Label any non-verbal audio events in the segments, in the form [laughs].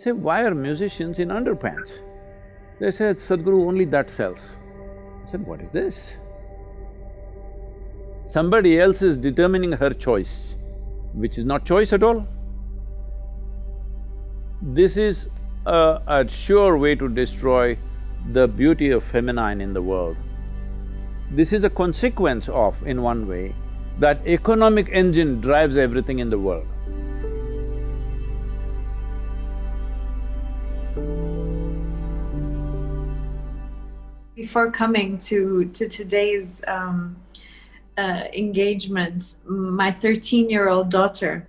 say, why are musicians in underpants? They said, Sadhguru, only that sells. I said, what is this? Somebody else is determining her choice, which is not choice at all. This is a, a sure way to destroy the beauty of feminine in the world. This is a consequence of, in one way, that economic engine drives everything in the world. Before coming to, to today's um, uh, engagement, my 13-year-old daughter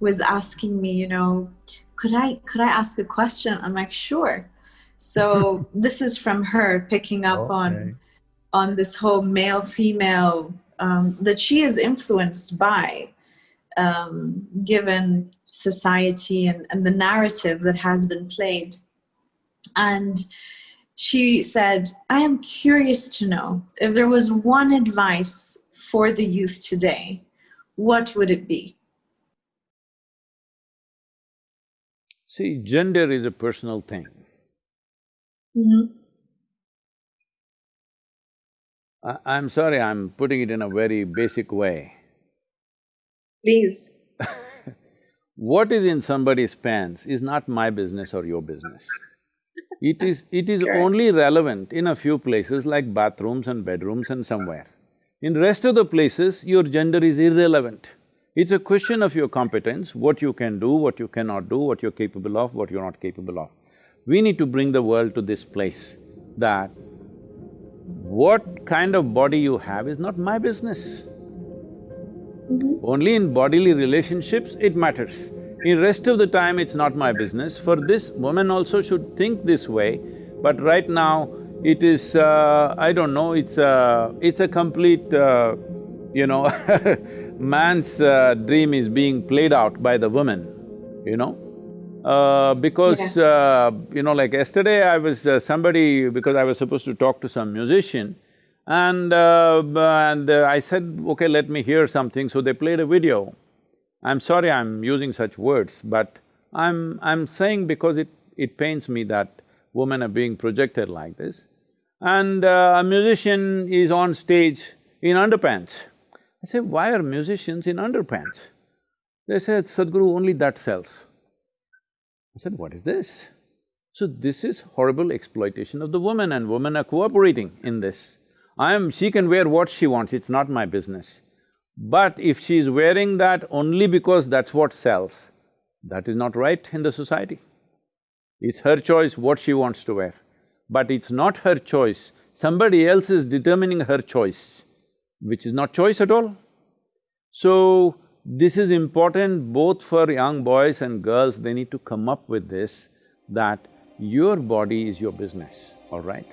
was asking me, you know, could I, could I ask a question? I'm like, sure. So [laughs] this is from her picking up okay. on, on this whole male-female um, that she is influenced by, um, given society and, and the narrative that has been played. And she said, I am curious to know if there was one advice for the youth today, what would it be? See, gender is a personal thing. Mm -hmm. I, am sorry, I'm putting it in a very basic way. Please. [laughs] what is in somebody's pants is not my business or your business. It is… it is only relevant in a few places like bathrooms and bedrooms and somewhere. In rest of the places, your gender is irrelevant. It's a question of your competence, what you can do, what you cannot do, what you're capable of, what you're not capable of. We need to bring the world to this place that what kind of body you have is not my business. Mm -hmm. Only in bodily relationships it matters. In rest of the time, it's not my business. For this, women also should think this way, but right now, it is… Uh, I don't know, it's a… it's a complete, uh, you know [laughs] man's uh, dream is being played out by the woman, you know. Uh, because, yes. uh, you know, like yesterday I was… Uh, somebody… because I was supposed to talk to some musician and… Uh, and uh, I said, okay, let me hear something, so they played a video. I'm sorry I'm using such words, but I'm… I'm saying because it… it pains me that women are being projected like this. And uh, a musician is on stage in underpants. I say, why are musicians in underpants? They said, Sadhguru, only that sells. I said, what is this? So this is horrible exploitation of the woman and women are cooperating in this. I am… she can wear what she wants, it's not my business. But if she is wearing that only because that's what sells, that is not right in the society. It's her choice what she wants to wear. But it's not her choice, somebody else is determining her choice, which is not choice at all. So, this is important both for young boys and girls, they need to come up with this, that your body is your business, all right?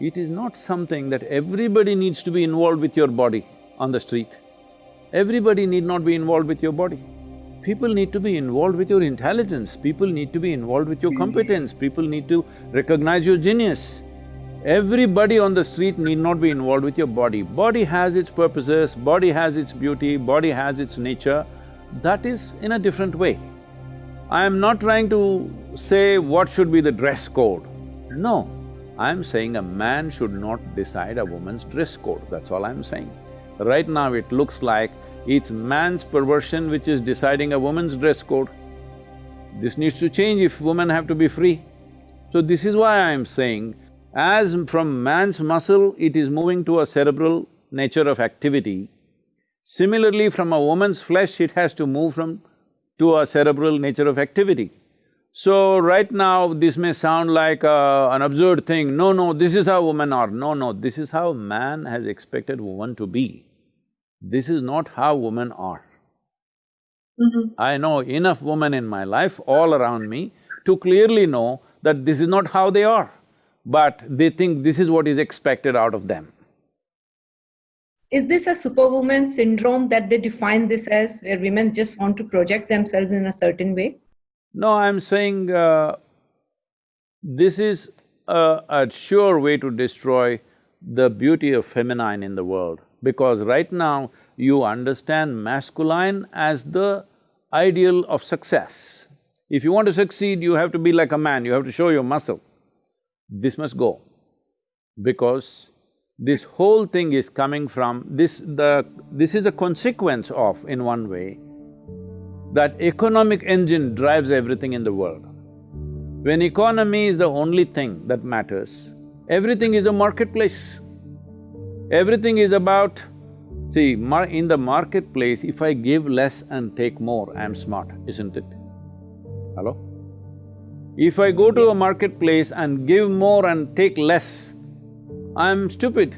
It is not something that everybody needs to be involved with your body on the street. Everybody need not be involved with your body. People need to be involved with your intelligence, people need to be involved with your competence, people need to recognize your genius. Everybody on the street need not be involved with your body. Body has its purposes, body has its beauty, body has its nature, that is in a different way. I am not trying to say what should be the dress code. No, I am saying a man should not decide a woman's dress code, that's all I'm saying. Right now it looks like it's man's perversion which is deciding a woman's dress code. This needs to change if women have to be free. So this is why I'm saying as from man's muscle, it is moving to a cerebral nature of activity. Similarly, from a woman's flesh, it has to move from… to a cerebral nature of activity. So, right now, this may sound like uh, an absurd thing, no, no, this is how women are, no, no, this is how man has expected woman to be. This is not how women are. Mm -hmm. I know enough women in my life, all around me, to clearly know that this is not how they are but they think this is what is expected out of them. Is this a superwoman syndrome that they define this as, where women just want to project themselves in a certain way? No, I'm saying uh, this is a, a sure way to destroy the beauty of feminine in the world because right now you understand masculine as the ideal of success. If you want to succeed, you have to be like a man, you have to show your muscle. This must go because this whole thing is coming from this… the… this is a consequence of, in one way, that economic engine drives everything in the world. When economy is the only thing that matters, everything is a marketplace. Everything is about… See, in the marketplace, if I give less and take more, I'm smart, isn't it? Hello? If I go to a marketplace and give more and take less, I'm stupid.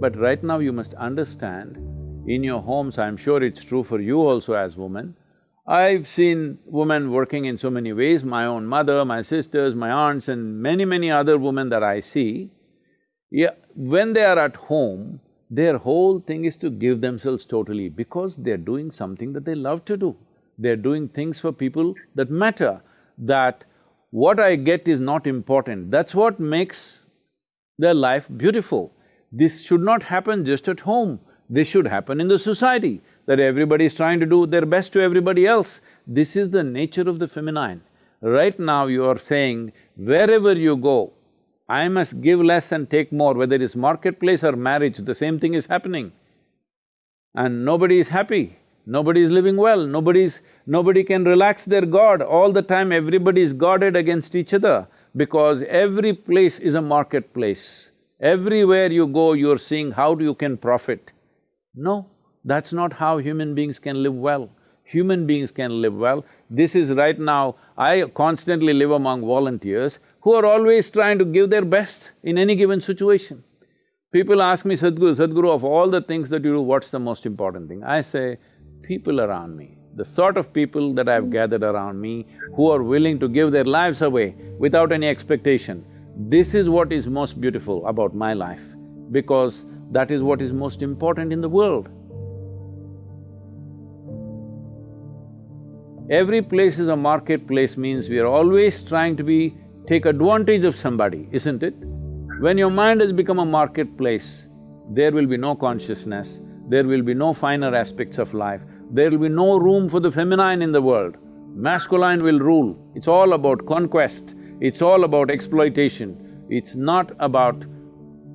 But right now you must understand, in your homes, I'm sure it's true for you also as women, I've seen women working in so many ways, my own mother, my sisters, my aunts and many, many other women that I see, yeah, when they are at home, their whole thing is to give themselves totally because they're doing something that they love to do. They're doing things for people that matter, that what I get is not important. That's what makes their life beautiful. This should not happen just at home, this should happen in the society that everybody is trying to do their best to everybody else. This is the nature of the feminine. Right now you are saying, wherever you go, I must give less and take more, whether it's marketplace or marriage, the same thing is happening. And nobody is happy, nobody is living well, nobody's… nobody can relax their guard, all the time everybody is guarded against each other because every place is a marketplace. Everywhere you go, you're seeing how you can profit. No, that's not how human beings can live well. Human beings can live well. This is right now, I constantly live among volunteers who are always trying to give their best in any given situation. People ask me, Sadhguru, Sadhguru, of all the things that you do, what's the most important thing? I say, people around me, the sort of people that I've gathered around me who are willing to give their lives away without any expectation. This is what is most beautiful about my life, because that is what is most important in the world. Every place is a marketplace means we are always trying to be… take advantage of somebody, isn't it? When your mind has become a marketplace, there will be no consciousness, there will be no finer aspects of life, there will be no room for the feminine in the world. Masculine will rule. It's all about conquest, it's all about exploitation. It's not about,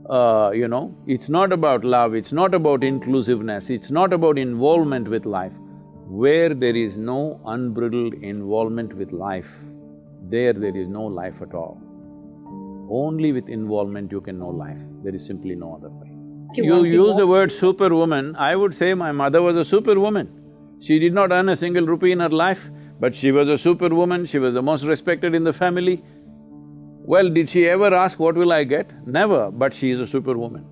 uh, you know, it's not about love, it's not about inclusiveness, it's not about involvement with life. Where there is no unbridled involvement with life, there there is no life at all. Only with involvement you can know life, there is simply no other way. You use the word superwoman, I would say my mother was a superwoman. She did not earn a single rupee in her life, but she was a superwoman, she was the most respected in the family. Well, did she ever ask, what will I get? Never, but she is a superwoman.